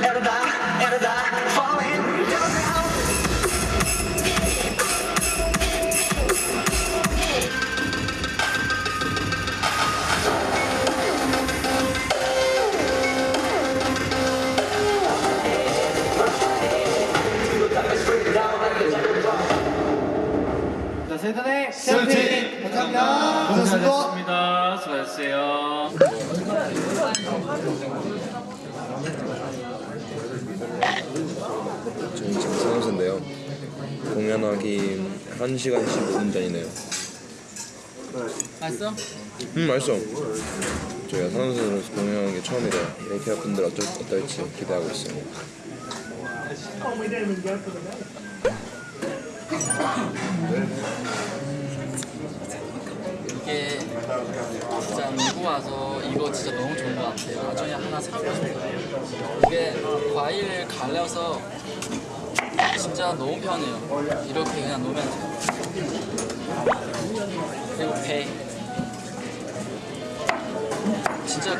Herdar, herdar, falling, tell me how 세븐의 세븐틴 감사합니다. 고생하셨습니다. 수고하셨어요. 저희 지금 사무소인데요. 공연하기 1시간 15분 전이네요. 맛있어? 음 맛있어. 저희가 사무소에서 공연하는 게 처음이라 이렇게 분들 어쩔, 어떨지 기대하고 있어요. 진짜 미국 와서 이거 진짜 너무 좋은 것 같아요. 나중에 하나 사고 싶어요. 이게 과일 갈려서 진짜 너무 편해요. 이렇게 그냥 놓으면 돼요. 그리고 배. 진짜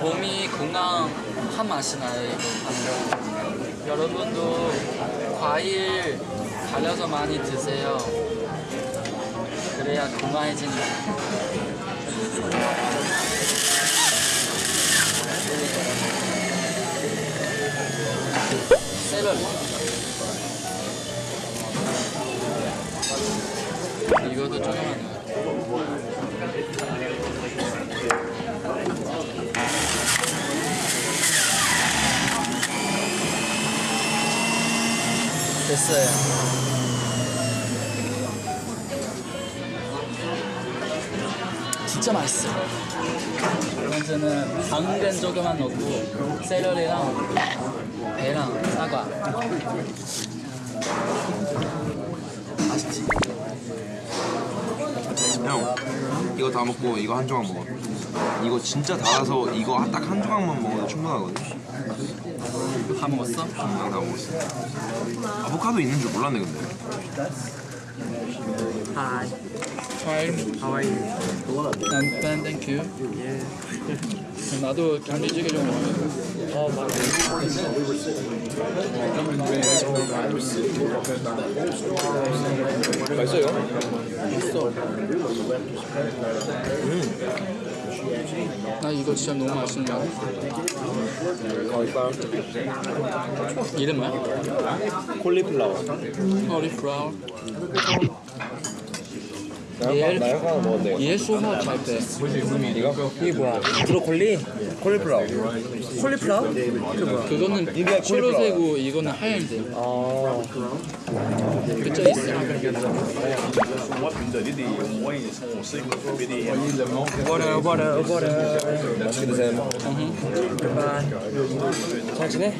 몸이 건강한 맛이 나요, 이거 하면. 여러분도 과일 갈려서 많이 드세요. 그래야 건강해진다. 이것도 조금만. 됐어요. 진짜 맛있어요. 이번에는 당근 조금만 넣고 샐러리랑 배랑 사과. 맛있지? 형 이거 다 먹고 이거 한 조각 먹어. 이거 진짜 달아서 이거 딱 한 조각만 먹어도 충분하거든. 다 먹었어? 다 먹었어. 아보카도 있는 줄 몰랐네 근데. Hi. How are you? I'm fine, thank you. 나도 감기찌개 좀 먹어요. 맛있어요? 나 이거 진짜 너무 맛있는 거 같아. 이름 뭐야? 콜리플라워. 커리플라워. 나 나영 하나 먹었네. 얘 소화 잘 돼. 이거? 이게 뭐야? 브로콜리? 콜리플라워. 콜리플라워? 그거는 초록색이고 이거는 하얀색. 아. 그쪽 있어. 버려 버려 버려. 맛있게 드세요. 잘 지내?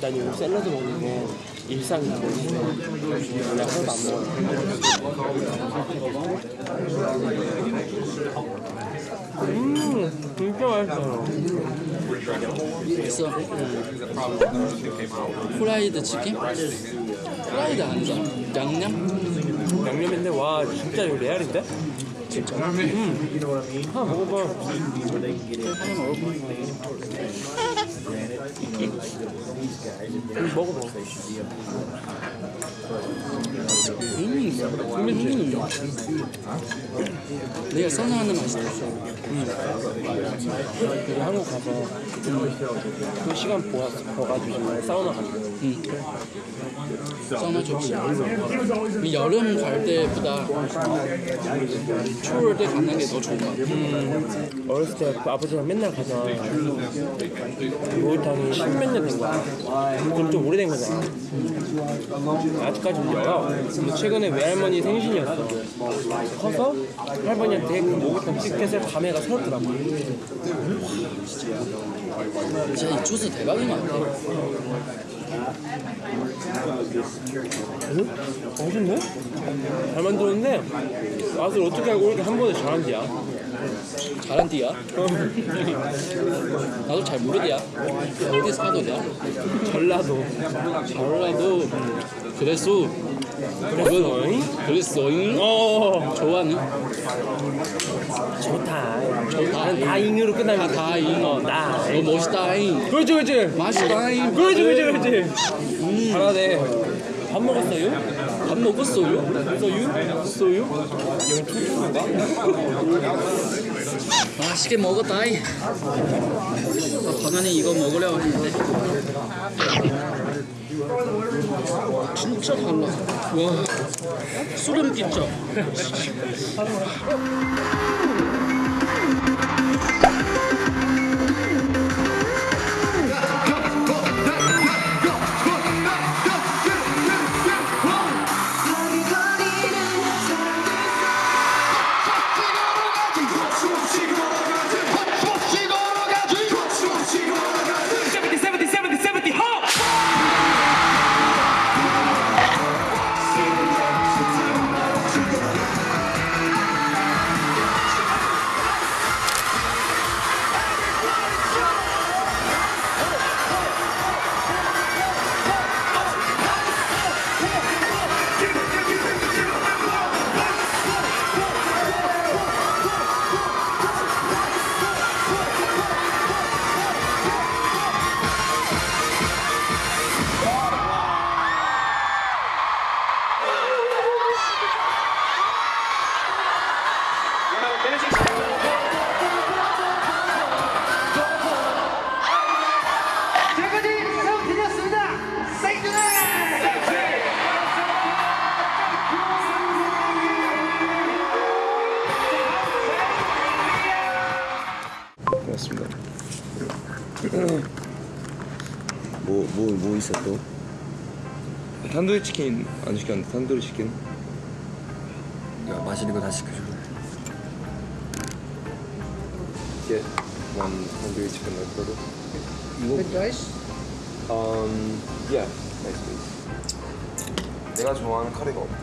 난 요즘 샐러드 먹는 게 일상이고 그냥 하나도 안 먹어 음 진짜 맛있어요 있어. 프라이드 치킨? 프라이드 아니잖아. 양념? 양념인데 와 진짜 이거 레알인데? 음. 먹어봐. 음, 음, 내가 선호하는 맛이다. 그리고 한국 가서 그 시간 보아, 버가지고 사우나 갔어요 응. 사우나 좋지. 이 여름 갈 때보다 추울 때 가는 게 더 좋은 것 같아. 어렸을 때그 아버지랑 맨날 가잖아 목욕탕이 십몇 년 된 거야 그럼 좀 오래된 거잖아 아직까지 울려요 근데 최근에 외할머니 생신이었어 커서 할머니한테 그 목욕탕 티켓을 밤에 가 사줬더라고 진짜 이 주스 대박인 것 같아. 맛있네? 잘 만들었는데 맛을 어떻게 알고 이렇게 한 번에 잘한지야 잘한 띠야. 나도 잘 모르디야. 어디서 사도 돼? 전라도. 전라도 그래서 그랬어잉? 그랬어잉? 어. 좋아하는? 좋다. 좋다. 다잉으로 끝나면 다잉. 어, 나. 너 멋있다잉. 그렇지 그렇지. 맛있다잉. 그렇지 그렇지 그렇지. 음. 잘하네. 밥 먹었어요? 밥 먹었어요? 여기 초중인가? 맛있게 먹었다잉. 나 가만히 이거 먹으려고 했는데. 진짜 달라. 와, 소름 끼쳐. 뭐, 뭐, 뭐 있어 또? 탄두리 치킨 안 시켰는데 탄두리 치킨? 야, 맛있는 거 다 시켜줘. Get one tandoori chicken with burger. With rice? Um, yeah, nice please. 내가 좋아하는 카레가 없다.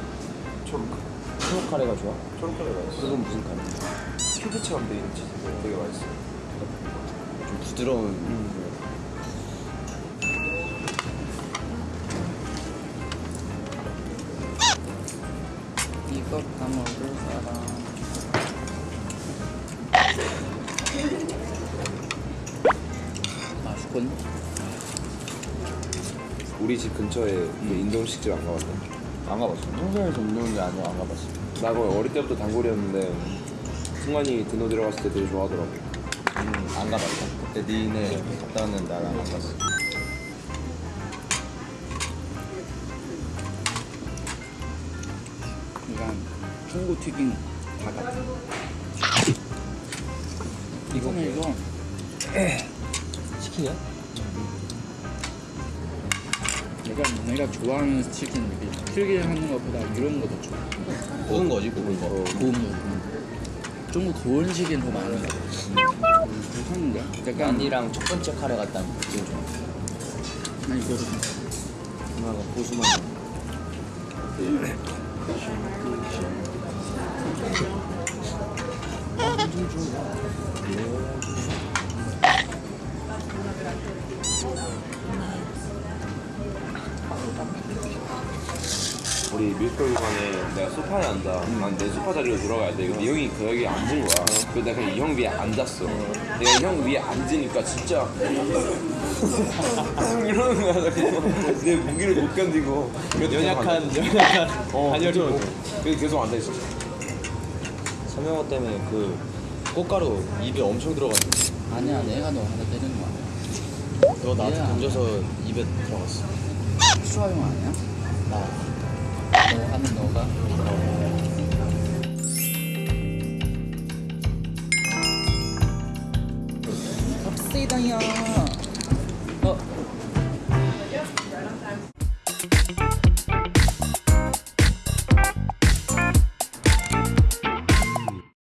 초록 카레. 초록 카레가 좋아? 초록 카레가 있어. 그건 무슨 카레? 큐브처럼 돼 있는 치즈인데 되게 맛있어. 좀 부드러운. 이 거다 먹을 사람. 맛있군. 우리 집 근처에 그 인도식집 안 가봤다. 안 가봤어. 평소에서 운동이 아니야 안 가봤어. 나 거의 어릴 때부터 단골이었는데 승관이 드노 들어갔을 때 되게 좋아하더라고. 음, 안 가봤어. 그때 니네 갔다 왔는데 나랑 안 갔어. 중국 튀김 다 같아. 이거는 이거 치킨이야? 내가 내가 좋아하는 치킨 튀김 하는 것보다 이런 거 더 좋아. 구운 거지 구운 거. 구운 거. 좀 구운 치킨 더 많은 거. 괜찮은데? 약간 아니랑 첫 번째 카레 같다는 느낌 좀. 난 이거 누나가 고수만. 우리 뮤지컬관에 내가 소파에 앉아. 난 내 소파 자리로 들어가야 돼. 근데 이 형이 그 여기 앉은 거야. 그래서 내가 그냥 이 형 위에 앉았어. 내가 이 형 위에 앉으니까 진짜 이러는 거야. 그래서 내 무기를 못 견디고 연약한 연약한 어, 단열이 계속 앉아 있어. 서명호 때문에 그 꽃가루 입에 엄청 들어갔는데 아니야 내가 너 하나 때리는 거 아니야. 그거 나한테 얘야. 던져서 입에 들어갔어. 수아용 아니야? 나너 하는 너가? 갑시다요.